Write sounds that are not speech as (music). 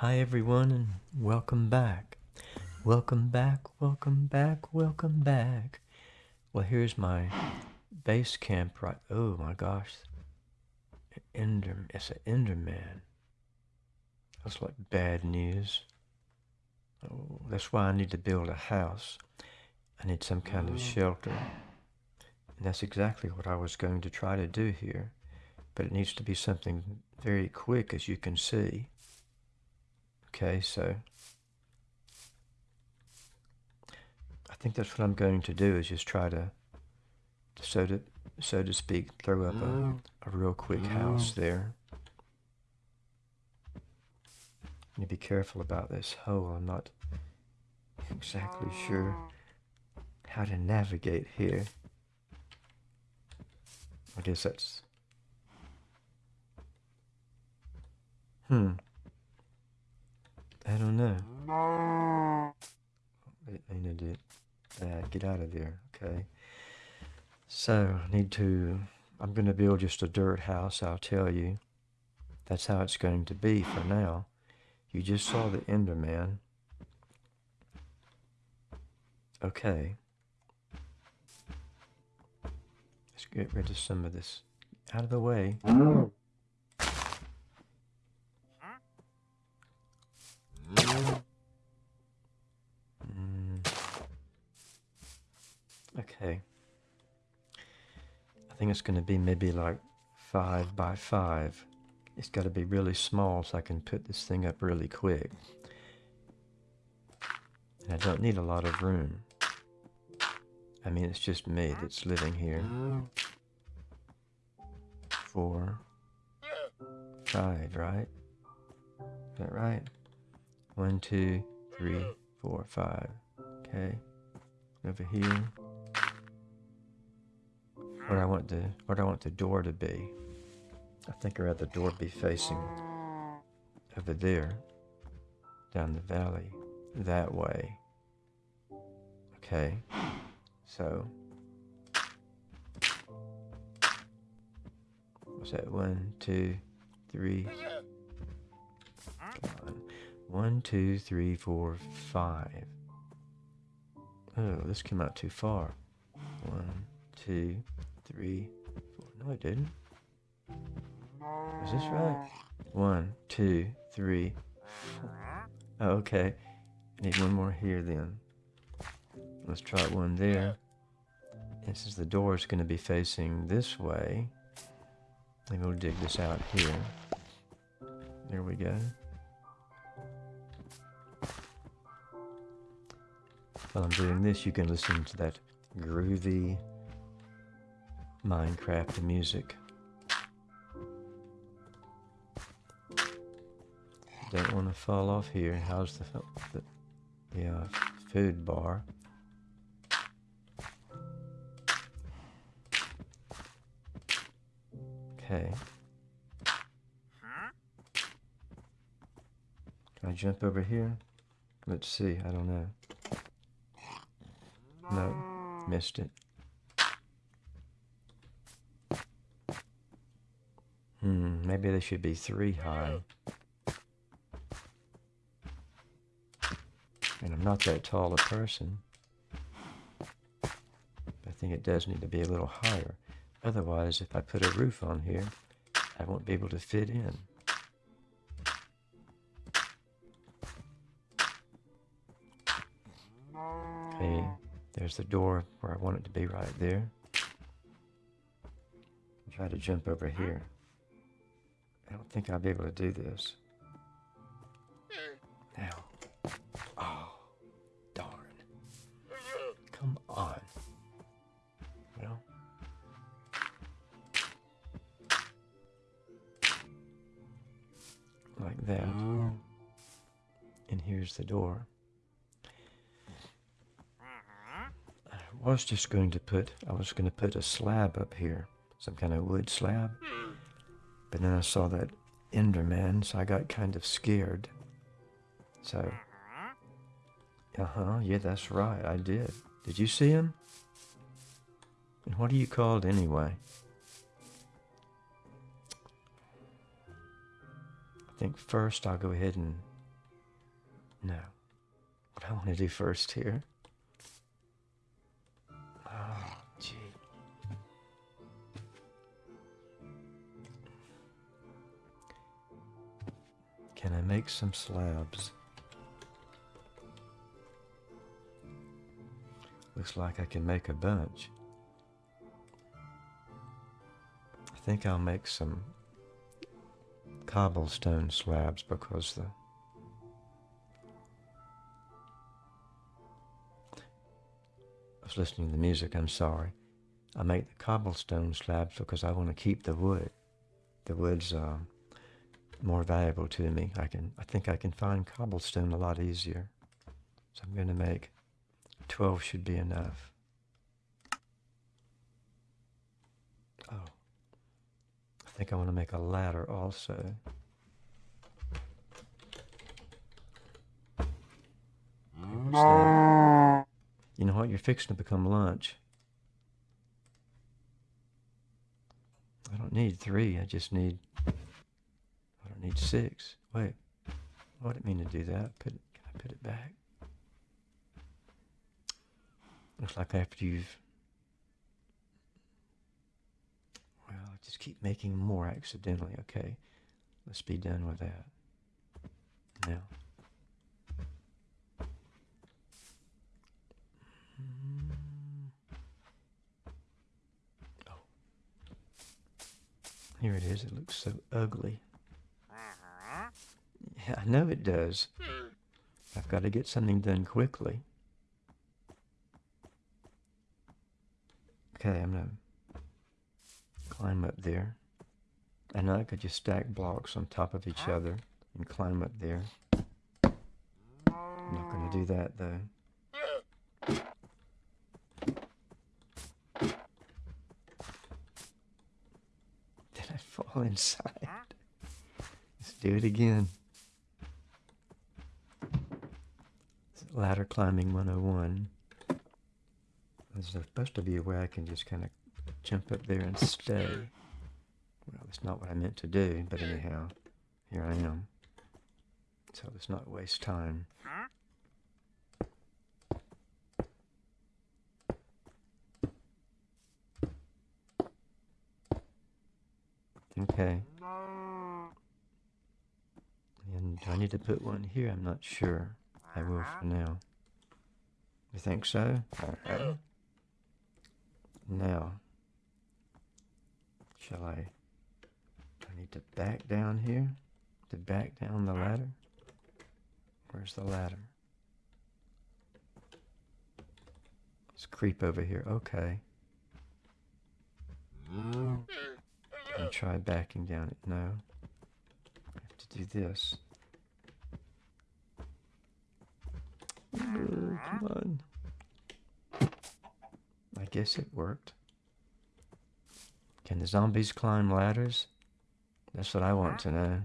Hi everyone and welcome back. Welcome back, welcome back, welcome back. Well, here's my base camp right. Oh my gosh. Ender, it's an Enderman. That's like bad news. Oh, that's why I need to build a house. I need some kind of oh. shelter. And that's exactly what I was going to try to do here. But it needs to be something very quick, as you can see. Okay, so I think that's what I'm going to do is just try to, so to, so to speak, throw up a, a real quick house there. You be careful about this hole. I'm not exactly sure how to navigate here. I guess that's... Hmm. I don't know. I need to uh, get out of there. Okay. So, I need to... I'm going to build just a dirt house, I'll tell you. That's how it's going to be for now. You just saw the Enderman. Okay. Let's get rid of some of this out of the way. Okay. I think it's going to be maybe like five by five. It's got to be really small so I can put this thing up really quick. And I don't need a lot of room. I mean, it's just me that's living here. Four, five, right? Is that right? One, two, three, four, five. Okay. Over here. Where I want the where I want the door to be. I think I'd rather the door be facing over there, down the valley, that way. Okay, so, what's that? One, two, three. One, two, three, four, five. Oh, this came out too far. One, two, three, four. No, I didn't. Is this right? One, two, three, four. Oh, okay. Need one more here then. Let's try one there. And since the door is going to be facing this way, maybe we'll dig this out here. There we go. While I'm doing this, you can listen to that groovy Minecraft music. Don't want to fall off here. How's the, the yeah, uh, food bar? Okay. Can I jump over here? Let's see. I don't know. No. Missed it. Hmm, maybe they should be three high. And I'm not that tall a person. I think it does need to be a little higher. Otherwise, if I put a roof on here, I won't be able to fit in. Okay, there's the door where I want it to be right there. Try to jump over here. I don't think I'll be able to do this. Now. Oh, darn. Come on. Well. Like that. And here's the door. I was just going to put, I was going to put a slab up here. Some kind of wood slab. But then I saw that Enderman, so I got kind of scared. So, uh-huh, yeah, that's right, I did. Did you see him? And what are you called anyway? I think first I'll go ahead and No. What I want to do first here. Make some slabs? Looks like I can make a bunch. I think I'll make some cobblestone slabs because the I was listening to the music, I'm sorry. I make the cobblestone slabs because I want to keep the wood. The wood's uh, more valuable to me. I can I think I can find cobblestone a lot easier. So I'm going to make 12 should be enough. Oh. I think I want to make a ladder also. So, you know what? You're fixing to become lunch. I don't need three. I just need. Need six. Wait. I didn't mean to do that. Put. it, Can I put it back? Looks like after you've. Well, I just keep making more accidentally. Okay. Let's be done with that. Now. Oh. Here it is. It looks so ugly. I know it does. I've got to get something done quickly. Okay, I'm gonna climb up there. I know I could just stack blocks on top of each other and climb up there. I'm not gonna do that though. Did I fall inside? (laughs) Let's do it again. Ladder climbing 101. There's supposed to be a way I can just kind of jump up there and stay. Well, that's not what I meant to do, but anyhow, here I am. So let's not waste time. Okay. And do I need to put one here? I'm not sure. I will for now. You think so? Alright. Now, shall I, I need to back down here? To back down the ladder? Where's the ladder? Let's creep over here. Okay. Mm. And try backing down it. No. I have to do this. Oh, come on. I guess it worked. Can the zombies climb ladders? That's what I want to know.